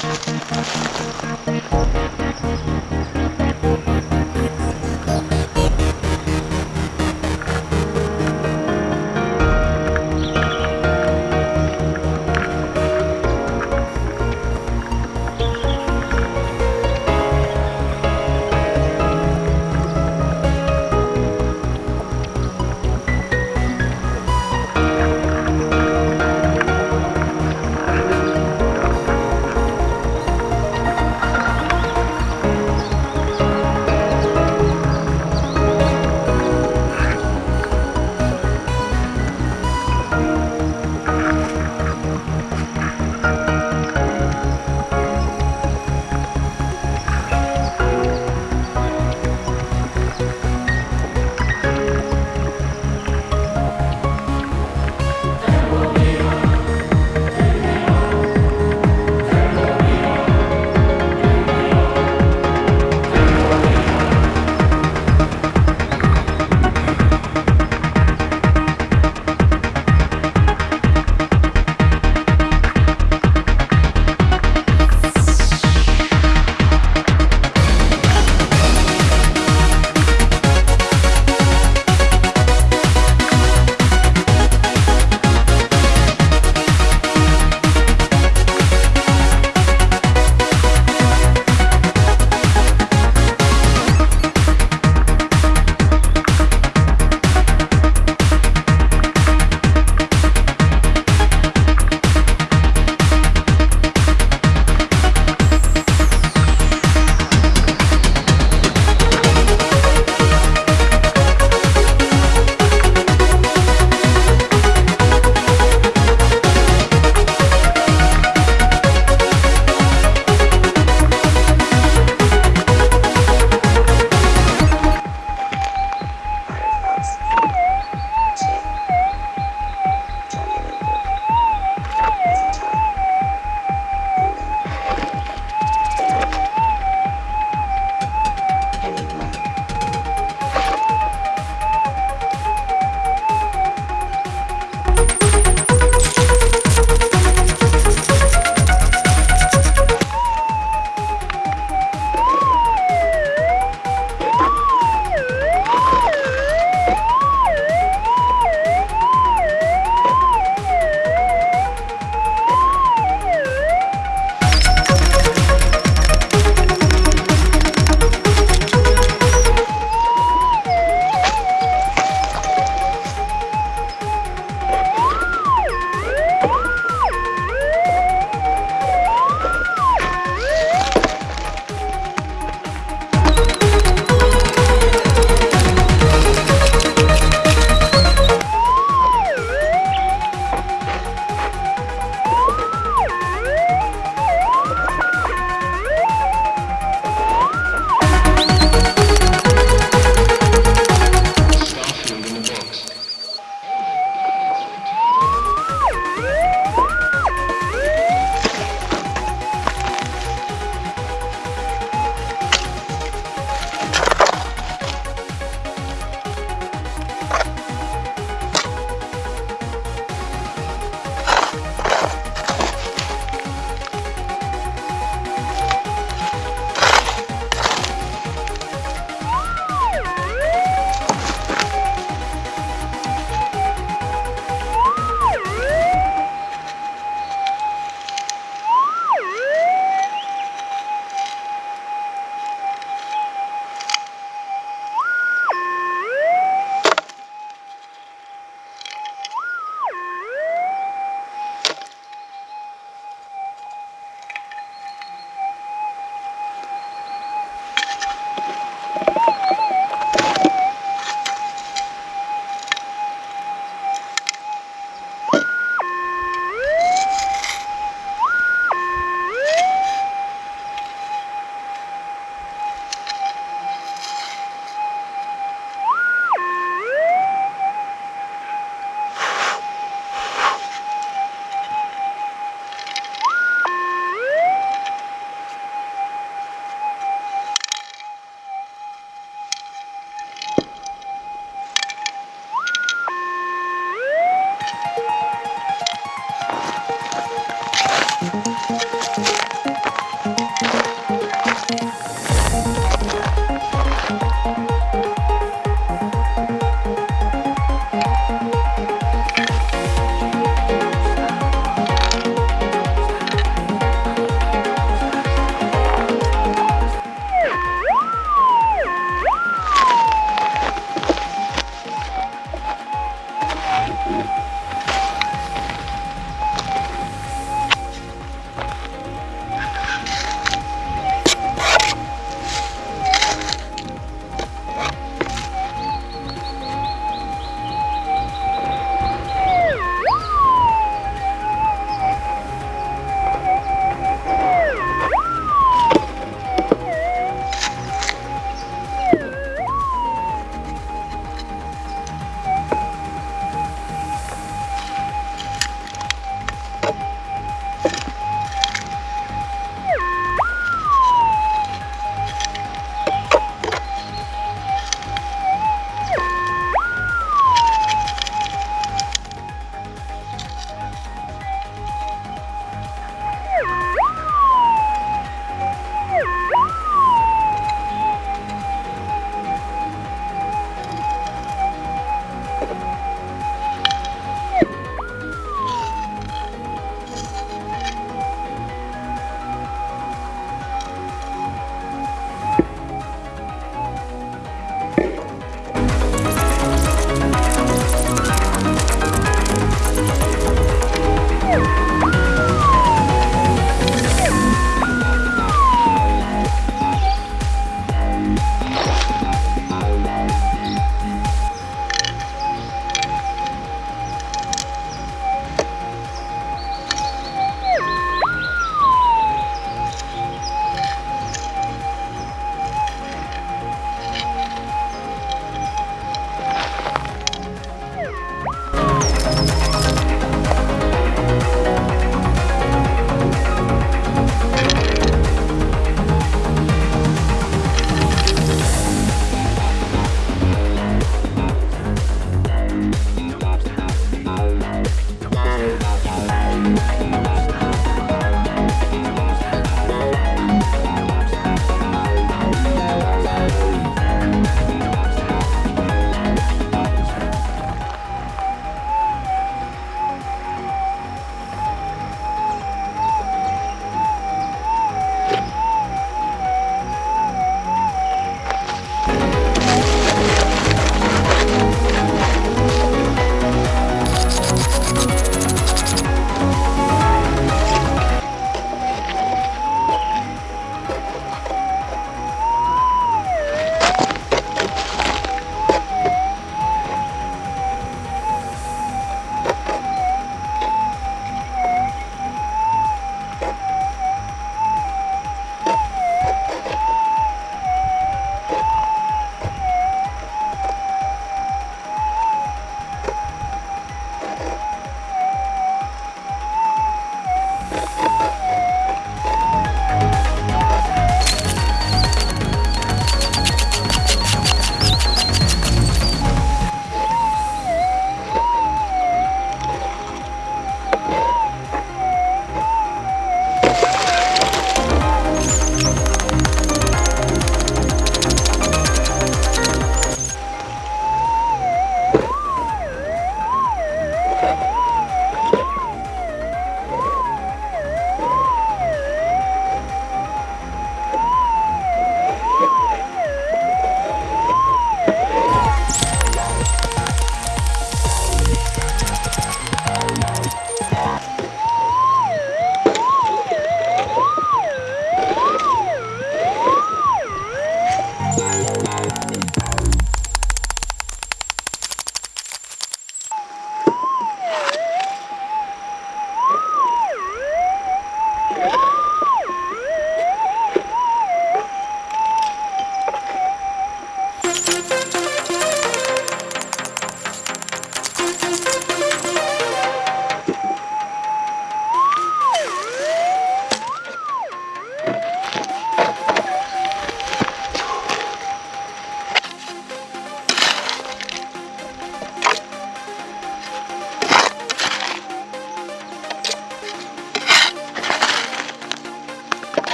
Thank you.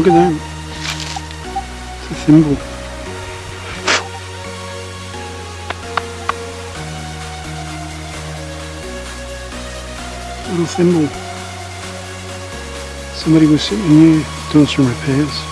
Look at that. It's a thimble. Little thimble. Somebody was sitting here doing some repairs.